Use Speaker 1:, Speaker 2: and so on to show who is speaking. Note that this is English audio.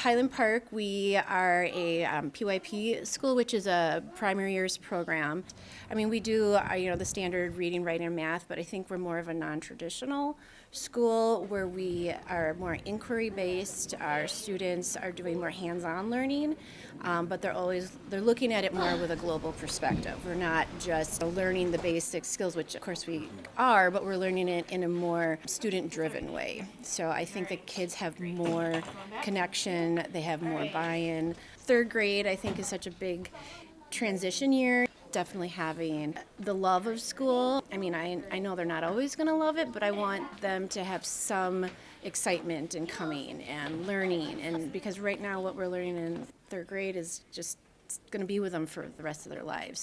Speaker 1: Highland Park, we are a um, PYP school, which is a primary years program. I mean, we do, uh, you know, the standard reading, writing, and math, but I think we're more of a non-traditional school where we are more inquiry-based. Our students are doing more hands-on learning, um, but they're always they're looking at it more with a global perspective. We're not just learning the basic skills, which of course we are, but we're learning it in a more student-driven way. So I think the kids have more connection, they have more buy-in. Third grade, I think, is such a big transition year. Definitely having the love of school. I mean, I, I know they're not always going to love it, but I want them to have some excitement in coming and learning. And because right now, what we're learning in third grade is just going to be with them for the rest of their lives.